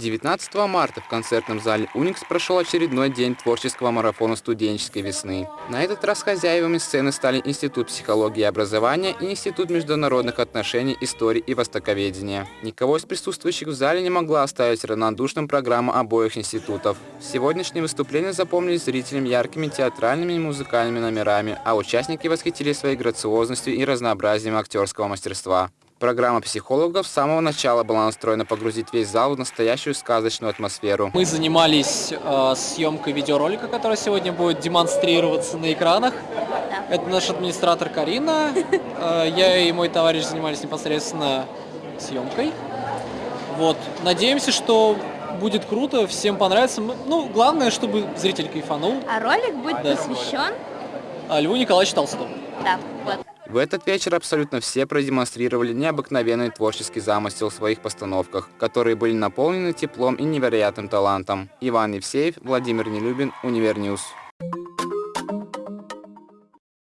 19 марта в концертном зале «Уникс» прошел очередной день творческого марафона студенческой весны. На этот раз хозяевами сцены стали Институт психологии и образования и Институт международных отношений, истории и востоковедения. Никого из присутствующих в зале не могла оставить равнодушным программа обоих институтов. Сегодняшние выступления запомнились зрителям яркими театральными и музыкальными номерами, а участники восхитили своей грациозностью и разнообразием актерского мастерства. Программа психологов с самого начала была настроена погрузить весь зал в настоящую сказочную атмосферу. Мы занимались э, съемкой видеоролика, который сегодня будет демонстрироваться на экранах. Это наш администратор Карина. Э, я и мой товарищ занимались непосредственно съемкой. Вот. Надеемся, что будет круто, всем понравится. Ну, главное, чтобы зритель кайфанул. А ролик будет Да. посвящен? А Льву Николаевичу Толстому. Да, вот. В этот вечер абсолютно все продемонстрировали необыкновенный творческий замысел в своих постановках, которые были наполнены теплом и невероятным талантом. Иван Евсеев, Владимир Нелюбин, Univer News.